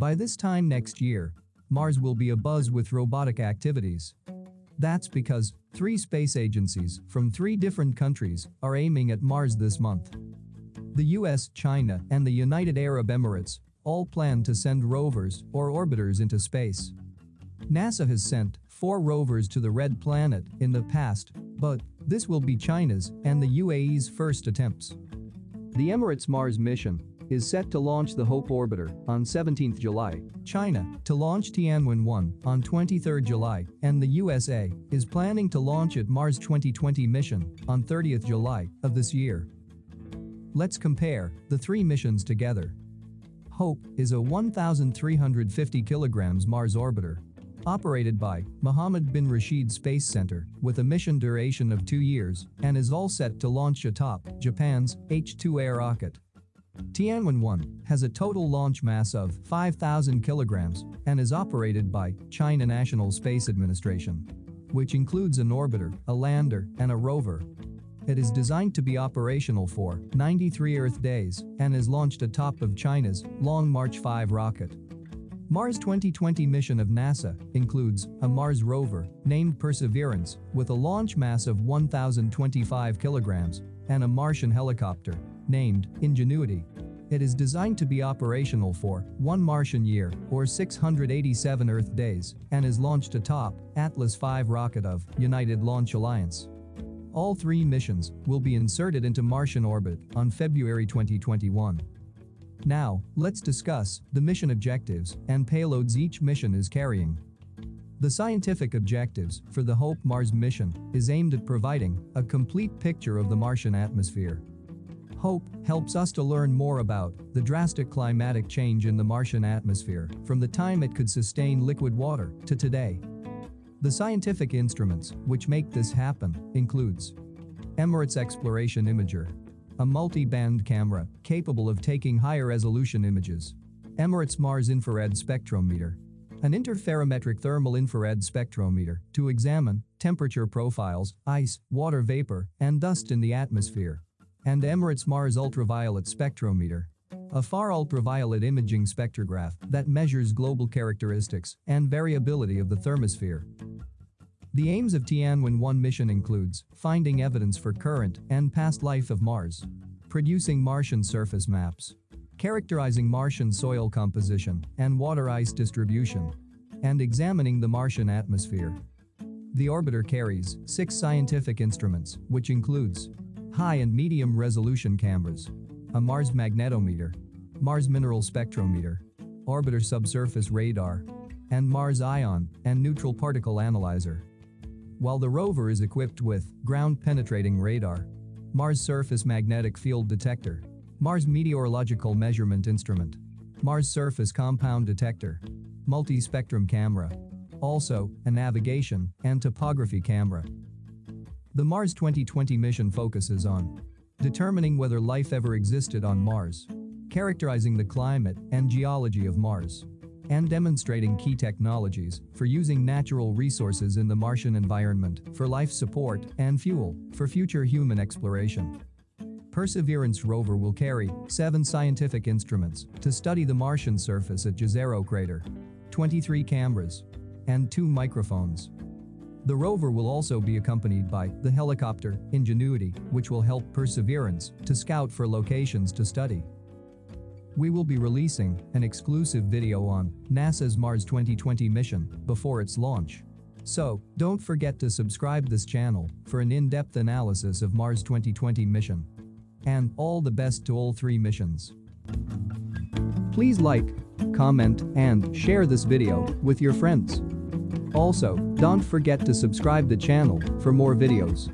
By this time next year, Mars will be abuzz with robotic activities. That's because three space agencies from three different countries are aiming at Mars this month. The US, China, and the United Arab Emirates all plan to send rovers or orbiters into space. NASA has sent four rovers to the Red Planet in the past, but this will be China's and the UAE's first attempts. The Emirates Mars mission is set to launch the Hope orbiter on 17 July, China to launch Tianwen-1 on 23 July, and the USA is planning to launch its Mars 2020 mission on 30 July of this year. Let's compare the three missions together. Hope is a 1,350 kilograms Mars orbiter operated by Mohammed bin Rashid Space Center with a mission duration of two years and is all set to launch atop Japan's H-2A rocket. Tianwen-1 has a total launch mass of 5,000 kilograms and is operated by China National Space Administration, which includes an orbiter, a lander, and a rover. It is designed to be operational for 93 Earth days and is launched atop of China's Long March 5 rocket. Mars 2020 mission of NASA includes a Mars rover named Perseverance with a launch mass of 1,025 kilograms and a Martian helicopter named Ingenuity. It is designed to be operational for one Martian year or 687 Earth days and is launched atop Atlas V rocket of United Launch Alliance. All three missions will be inserted into Martian orbit on February 2021. Now, let's discuss the mission objectives and payloads each mission is carrying. The scientific objectives for the Hope Mars mission is aimed at providing a complete picture of the Martian atmosphere. Hope helps us to learn more about the drastic climatic change in the Martian atmosphere from the time it could sustain liquid water to today. The scientific instruments which make this happen includes Emirates Exploration Imager, a multi-band camera capable of taking higher resolution images, Emirates Mars Infrared Spectrometer, an interferometric thermal infrared spectrometer to examine temperature profiles, ice, water vapor, and dust in the atmosphere and Emirates Mars Ultraviolet Spectrometer. A far ultraviolet imaging spectrograph that measures global characteristics and variability of the thermosphere. The aims of Tianwen-1 mission includes finding evidence for current and past life of Mars, producing Martian surface maps, characterizing Martian soil composition and water ice distribution, and examining the Martian atmosphere. The orbiter carries six scientific instruments, which includes high and medium resolution cameras, a Mars magnetometer, Mars mineral spectrometer, orbiter subsurface radar, and Mars ion and neutral particle analyzer. While the rover is equipped with ground-penetrating radar, Mars surface magnetic field detector, Mars meteorological measurement instrument, Mars surface compound detector, multi-spectrum camera, also a navigation and topography camera. The Mars 2020 mission focuses on determining whether life ever existed on Mars, characterizing the climate and geology of Mars, and demonstrating key technologies for using natural resources in the Martian environment for life support and fuel for future human exploration. Perseverance rover will carry seven scientific instruments to study the Martian surface at Jezero crater, 23 cameras, and two microphones. The rover will also be accompanied by the helicopter Ingenuity, which will help Perseverance to scout for locations to study. We will be releasing an exclusive video on NASA's Mars 2020 mission before its launch. So, don't forget to subscribe this channel for an in-depth analysis of Mars 2020 mission. And all the best to all three missions. Please like, comment, and share this video with your friends. Also, don't forget to subscribe the channel for more videos.